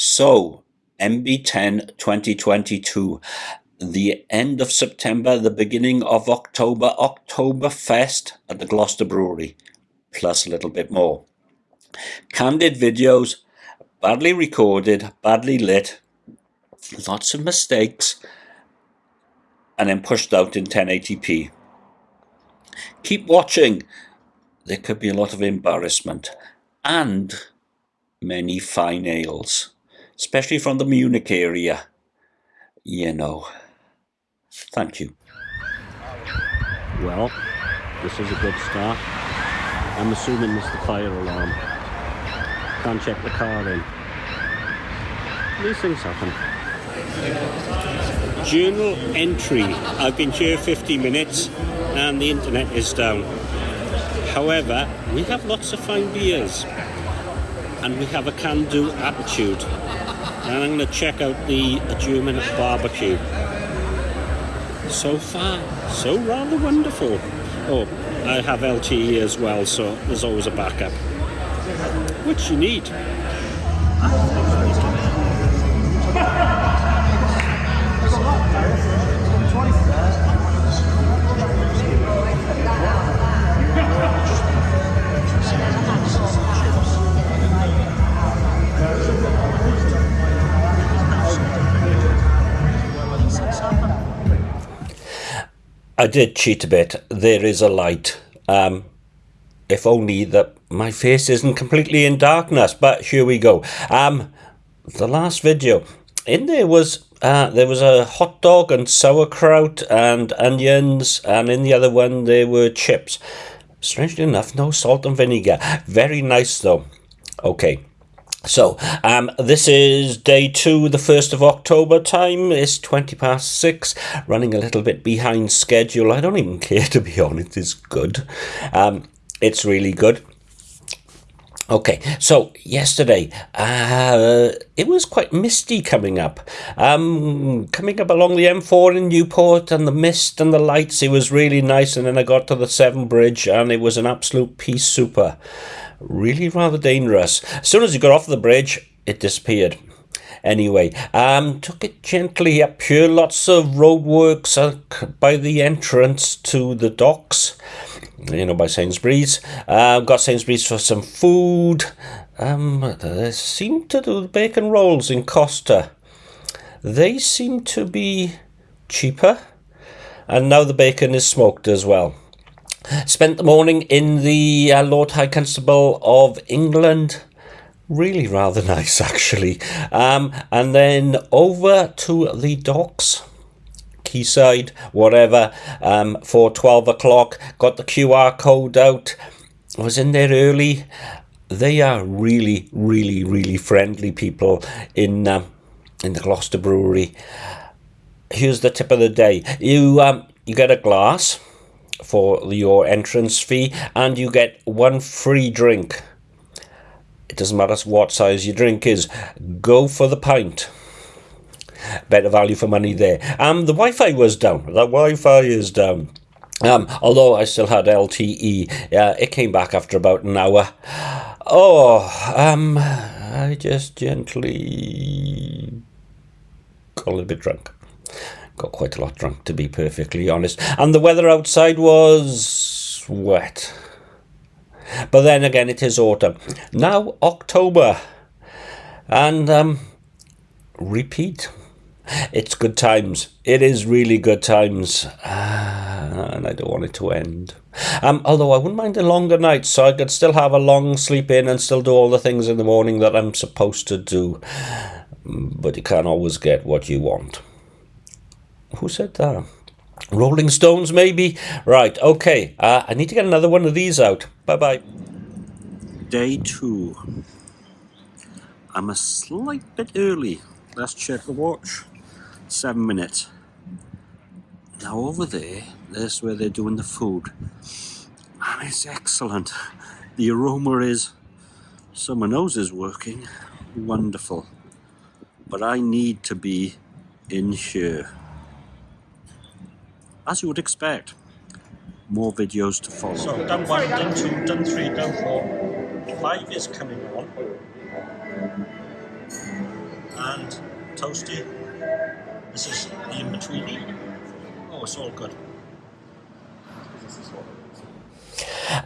So, MB10 2022, the end of September, the beginning of October, Oktoberfest at the Gloucester Brewery, plus a little bit more. Candid videos, badly recorded, badly lit, lots of mistakes, and then pushed out in 1080p. Keep watching. There could be a lot of embarrassment and many fine ales especially from the Munich area. You know. Thank you. Well, this is a good start. I'm assuming is the fire alarm. Can't check the car in. These things happen. Journal entry. I've been here 50 minutes and the internet is down. However, we have lots of fine beers and we have a can-do attitude and I'm going to check out the German barbecue. So far, so rather wonderful. Oh, I have LTE as well, so there's always a backup, which you need. I did cheat a bit. There is a light. Um, if only that my face isn't completely in darkness. But here we go. Um, the last video in there was uh, there was a hot dog and sauerkraut and onions, and in the other one there were chips. Strangely enough, no salt and vinegar. Very nice though. Okay. So, um, this is day two, the 1st of October time. It's 20 past six, running a little bit behind schedule. I don't even care, to be honest. It's good. Um, it's really good. Okay, so yesterday, uh, it was quite misty coming up. Um, coming up along the M4 in Newport and the mist and the lights, it was really nice. And then I got to the Severn Bridge and it was an absolute peace super really rather dangerous. As soon as you got off the bridge, it disappeared. Anyway, um, took it gently up here. Lots of roadworks by the entrance to the docks, you know, by Sainsbury's. Uh, got Sainsbury's for some food. Um, they seem to do bacon rolls in Costa. They seem to be cheaper. And now the bacon is smoked as well. Spent the morning in the uh, Lord High Constable of England. Really rather nice, actually. Um, and then over to the docks. Quayside, whatever, um, for 12 o'clock. Got the QR code out. Was in there early. They are really, really, really friendly people in uh, in the Gloucester Brewery. Here's the tip of the day. You um, you get a glass for your entrance fee and you get one free drink. Doesn't matter what size your drink is. Go for the pint. Better value for money there. Um, the Wi-Fi was down. The Wi-Fi is down. Um, although I still had LTE, uh, it came back after about an hour. Oh, um, I just gently got a little bit drunk got quite a lot drunk to be perfectly honest and the weather outside was wet but then again it is autumn. Now october. And um repeat. It's good times. It is really good times. Uh, and i don't want it to end. Um although i wouldn't mind a longer night so i could still have a long sleep in and still do all the things in the morning that i'm supposed to do. But you can't always get what you want. Who said that? Rolling Stones, maybe? Right, okay. Uh, I need to get another one of these out. Bye-bye. Day two. I'm a slight bit early. Let's check the watch. Seven minutes. Now over there, there's where they're doing the food. And it's excellent. The aroma is, someone knows is working. Wonderful. But I need to be in here as you would expect. More videos to follow. So done one, done two, done three, done four. Five is coming on. and toasty. This is the in betweeny. Oh, it's all good.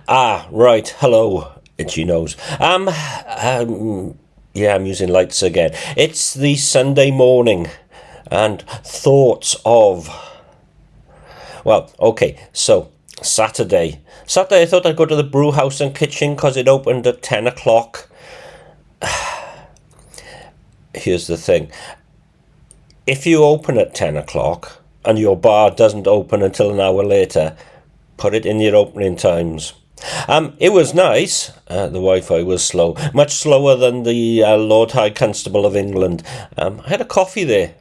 Ah, right. Hello, itchy nose. Um, um, yeah, I'm using lights again. It's the Sunday morning, and thoughts of. Well, okay, so Saturday. Saturday, I thought I'd go to the brew house and kitchen because it opened at 10 o'clock. Here's the thing if you open at 10 o'clock and your bar doesn't open until an hour later, put it in your opening times. Um, it was nice. Uh, the Wi-Fi was slow, much slower than the uh, Lord High Constable of England. Um, I had a coffee there,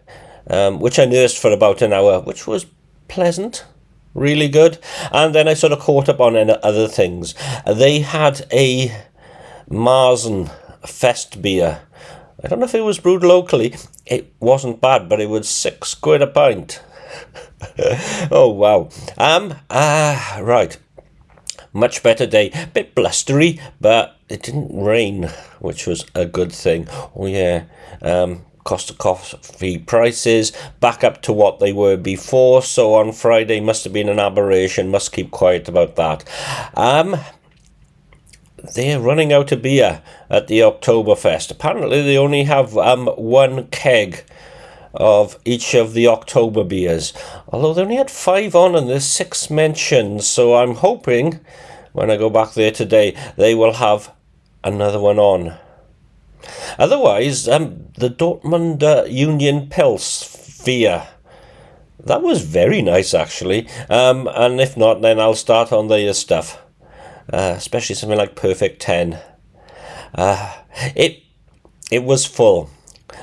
um, which I nursed for about an hour, which was pleasant, really good. And then I sort of caught up on other things. They had a Marzen Fest beer. I don't know if it was brewed locally. It wasn't bad, but it was six quid a pint. oh wow. Um. Ah. Right. Much better day. Bit blustery, but it didn't rain, which was a good thing. Oh yeah. Um. Cost of coffee prices back up to what they were before. So on Friday must have been an aberration. Must keep quiet about that. Um they're running out of beer at the Oktoberfest. Apparently, they only have um, one keg of each of the October beers. Although they only had five on and there's six mentions, so I'm hoping when I go back there today they will have another one on. Otherwise, um, the Dortmund uh, Union beer. That was very nice, actually. Um, and if not, then I'll start on the stuff, uh, especially something like Perfect Ten. Uh, it it was full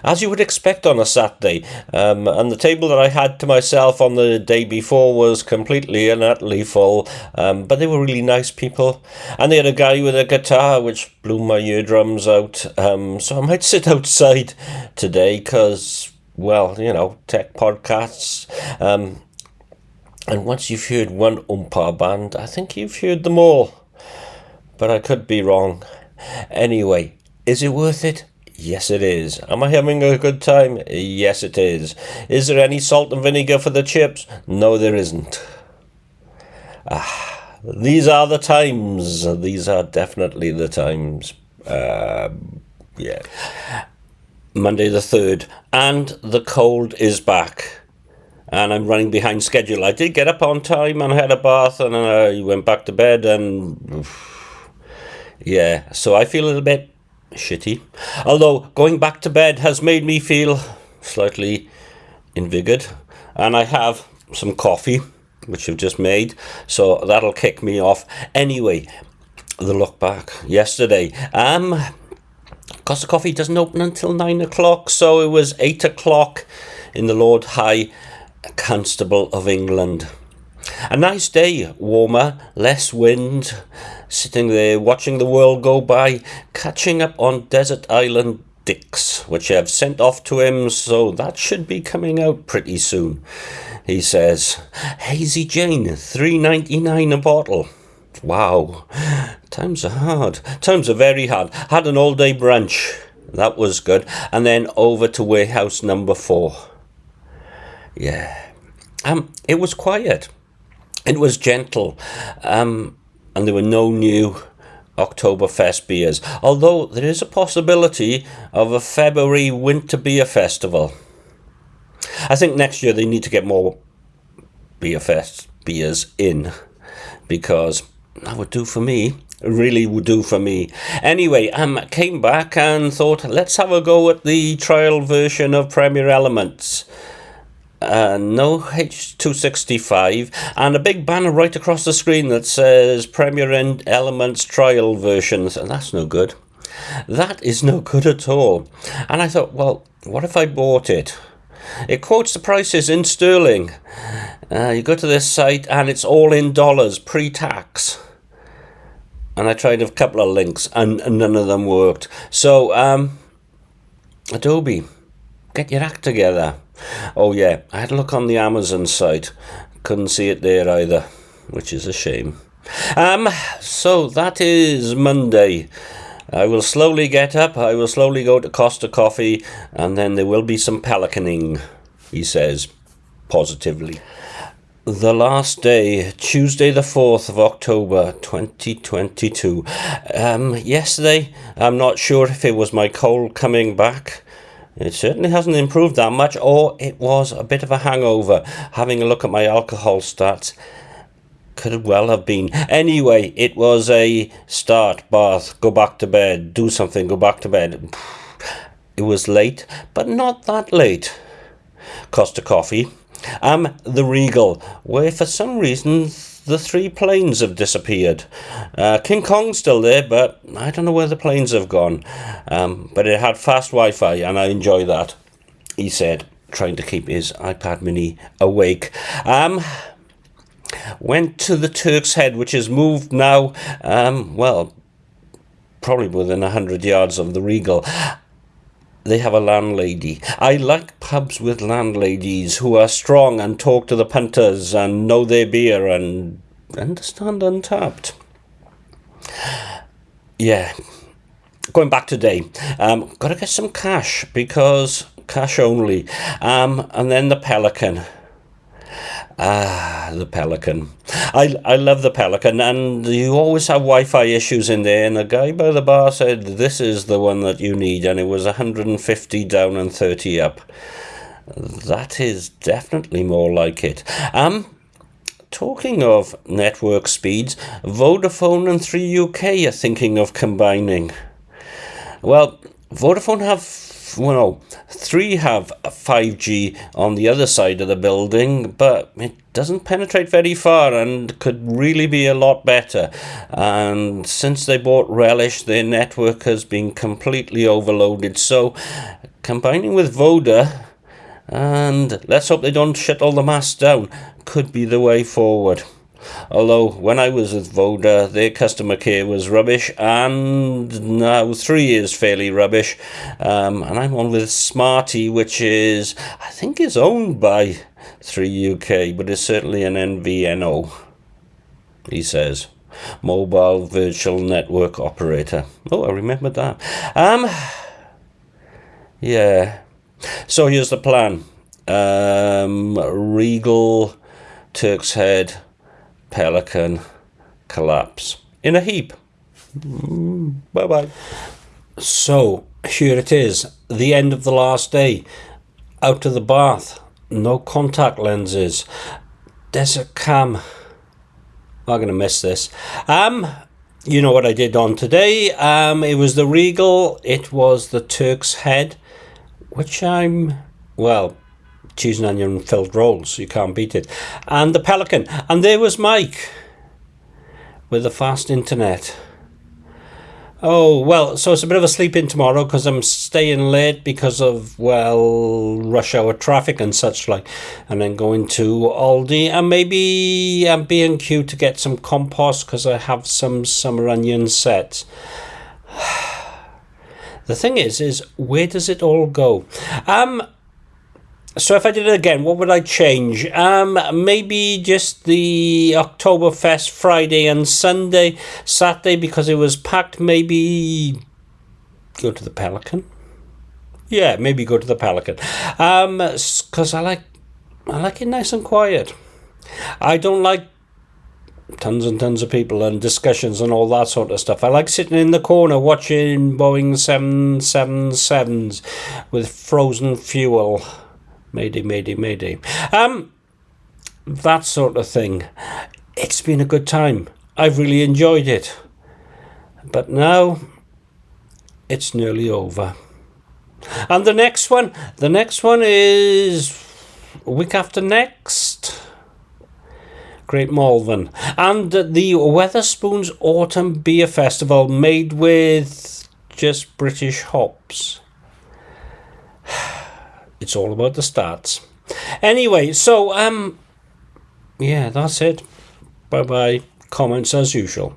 as you would expect on a Saturday. Um, and the table that I had to myself on the day before was completely and utterly full. Um, but they were really nice people. And they had a guy with a guitar which blew my eardrums out. Um, so I might sit outside today because, well, you know, tech podcasts. Um, and once you've heard one oompah band, I think you've heard them all. But I could be wrong. Anyway, is it worth it? Yes, it is. Am I having a good time? Yes, it is. Is there any salt and vinegar for the chips? No, there isn't. Ah, these are the times. These are definitely the times. Uh, yeah. Monday the 3rd, and the cold is back. And I'm running behind schedule. I did get up on time and had a bath and I went back to bed and. Yeah, so I feel a little bit shitty. Although going back to bed has made me feel slightly invigorated, and I have some coffee which I've just made, so that'll kick me off. Anyway, the look back yesterday. Um, Costa Coffee doesn't open until nine o'clock, so it was eight o'clock in the Lord High Constable of England. A nice day, warmer, less wind, sitting there watching the world go by, catching up on Desert Island Dicks, which I've sent off to him, so that should be coming out pretty soon. He says, Hazy Jane, three ninety nine a bottle. Wow, times are hard. Times are very hard. Had an all day brunch. That was good. And then over to warehouse number four. Yeah. Um, it was quiet. It was gentle. Um, and there were no new Oktoberfest beers, although there is a possibility of a February winter beer festival. I think next year they need to get more beer fest beers in because that would do for me. really would do for me. Anyway, um, came back and thought, let's have a go at the trial version of Premiere Elements uh, no H265, and a big banner right across the screen that says Premiere End Elements Trial Versions, and that's no good. That is no good at all. And I thought, well, what if I bought it? It quotes the prices in sterling. Uh, you go to this site and it's all in dollars pre tax. And I tried a couple of links and none of them worked. So, um, Adobe, get your act together. Oh yeah, I had a look on the Amazon site. Couldn't see it there either, which is a shame. Um, so that is Monday. I will slowly get up, I will slowly go to Costa Coffee, and then there will be some pelicaning, he says positively. The last day, Tuesday, the 4th of October 2022. Um, yesterday, I'm not sure if it was my cold coming back. It certainly hasn't improved that much, or it was a bit of a hangover. Having a look at my alcohol stats, could well have been. Anyway, it was a start, bath, go back to bed, do something, go back to bed. It was late, but not that late. Costa Coffee um, the Regal, where for some reason the three planes have disappeared. Uh, King Kong's still there, but I don't know where the planes have gone. Um, but it had fast Wi Fi, and I enjoy that, he said, trying to keep his iPad mini awake. Um, went to the Turk's Head, which has moved now, um, well, probably within 100 yards of the Regal they have a landlady. I like pubs with landladies who are strong and talk to the punters and know their beer and understand Untappd. Yeah. Going back today, um, got to get some cash because cash only. Um, and then the Pelican. Ah, the Pelican. I, I love the Pelican, and you always have Wi Fi issues in there. And a guy by the bar said, This is the one that you need, and it was 150 down and 30 up. That is definitely more like it. Um, talking of network speeds, Vodafone and 3UK are thinking of combining. Well, Vodafone have well, three have 5G on the other side of the building, but it doesn't penetrate very far and could really be a lot better. And since they bought Relish, their network has been completely overloaded. So, combining with Voda, and let's hope they don't shut all the masts down, could be the way forward. Although when I was with Voda, their customer care was rubbish, and now three is fairly rubbish. Um, and I'm on with Smarty, which is I think is owned by Three UK, but is certainly an MVNO. He says, mobile virtual network operator. Oh, I remember that. Um, yeah. So here's the plan. Um, Regal, Turk's Head pelican collapse in a heap. bye bye. So here it is, the end of the last day. Out of the bath, no contact lenses. Desert cam. I'm gonna miss this. Um, you know what I did on today. Um, it was the Regal. It was the Turk's Head, which I'm well cheese and onion filled rolls. You can't beat it. And the Pelican. And there was Mike with the fast internet. Oh, well, so it's a bit of a sleep in tomorrow because I'm staying late because of, well, rush hour traffic and such like. And then going to Aldi and maybe B&Q to get some compost because I have some summer onion sets. the thing is, is where does it all go? Um, so if I did it again, what would I change? Um, maybe just the Oktoberfest Friday and Sunday, Saturday because it was packed. Maybe go to the Pelican. Yeah, maybe go to the Pelican. Um, because I like, I like it nice and quiet. I don't like tons and tons of people and discussions and all that sort of stuff. I like sitting in the corner watching Boeing 777s with frozen fuel. Mayday, mayday, mayday. Um, that sort of thing. It's been a good time. I've really enjoyed it. But now it's nearly over. And the next one, the next one is week after next. Great Malvern. And the Wetherspoons Autumn Beer Festival made with just British hops it's all about the stats. Anyway, so um, yeah, that's it. Bye bye. Comments as usual.